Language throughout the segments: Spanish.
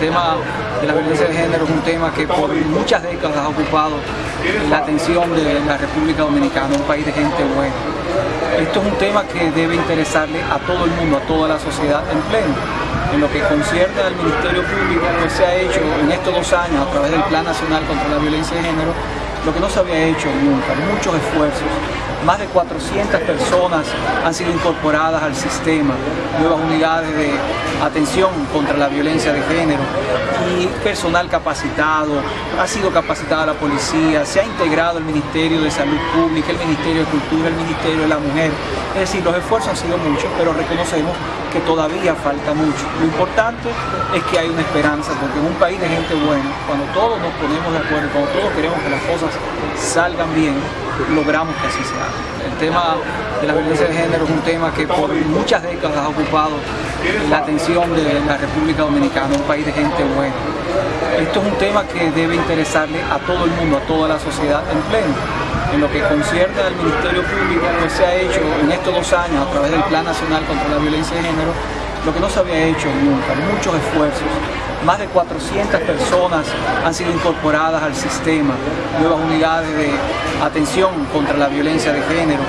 tema de la violencia de género es un tema que por muchas décadas ha ocupado la atención de la República Dominicana, un país de gente buena. Esto es un tema que debe interesarle a todo el mundo, a toda la sociedad en pleno. En lo que concierne al Ministerio Público, pues se ha hecho en estos dos años a través del Plan Nacional contra la Violencia de Género lo que no se había hecho nunca, muchos esfuerzos. Más de 400 personas han sido incorporadas al sistema, nuevas unidades de atención contra la violencia de género y personal capacitado, ha sido capacitada la policía, se ha integrado el Ministerio de Salud Pública, el Ministerio de Cultura, el Ministerio de la Mujer. Es decir, los esfuerzos han sido muchos, pero reconocemos que todavía falta mucho. Lo importante es que hay una esperanza, porque en un país de gente buena, cuando todos nos ponemos de acuerdo, cuando todos queremos que las cosas salgan bien, logramos que así sea. El tema de la violencia de género es un tema que por muchas décadas ha ocupado la atención de la República Dominicana, un país de gente buena. Esto es un tema que debe interesarle a todo el mundo, a toda la sociedad en pleno. En lo que concierne al Ministerio Público, pues se ha hecho en estos dos años a través del Plan Nacional contra la Violencia de Género lo que no se había hecho nunca, muchos esfuerzos. Más de 400 personas han sido incorporadas al sistema, nuevas unidades de atención contra la violencia de género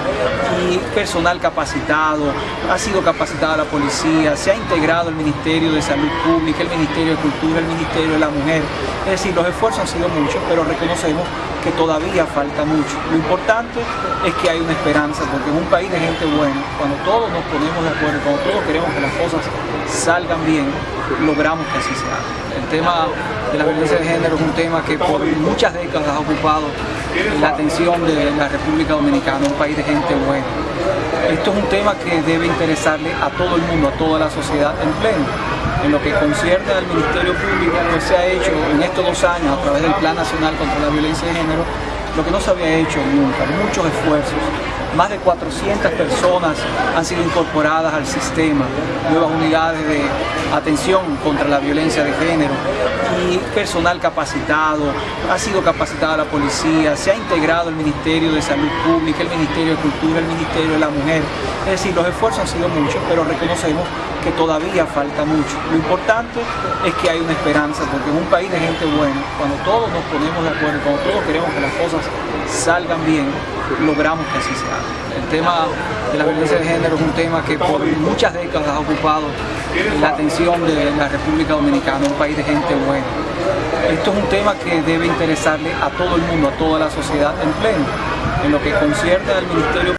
y personal capacitado, ha sido capacitada la policía, se ha integrado el Ministerio de Salud Pública, el Ministerio de Cultura, el Ministerio de la Mujer. Es decir, los esfuerzos han sido muchos, pero reconocemos que todavía falta mucho. Lo importante es que hay una esperanza, porque en un país de gente buena, cuando todos nos ponemos de acuerdo, cuando todos queremos que las cosas salgan bien, logramos que así sea. El tema de la violencia de género es un tema que por muchas décadas ha ocupado la atención de la República Dominicana, un país de gente buena. Esto es un tema que debe interesarle a todo el mundo, a toda la sociedad en pleno. En lo que concierne al Ministerio Público, pues se ha hecho en estos dos años a través del Plan Nacional contra la Violencia de Género lo que no se había hecho nunca, muchos esfuerzos. Más de 400 personas han sido incorporadas al sistema, nuevas unidades de atención contra la violencia de género y personal capacitado, ha sido capacitada la policía, se ha integrado el Ministerio de Salud Pública, el Ministerio de Cultura, el Ministerio de la Mujer. Es decir, los esfuerzos han sido muchos, pero reconocemos que todavía falta mucho. Lo importante es que hay una esperanza, porque en un país de gente buena, cuando todos nos ponemos de acuerdo, cuando todos queremos que las cosas salgan bien, logramos que así sea. El tema de la violencia de género es un tema que por muchas décadas ha ocupado la atención de la República Dominicana, un país de gente buena. Esto es un tema que debe interesarle a todo el mundo, a toda la sociedad en pleno. En lo que concierne al Ministerio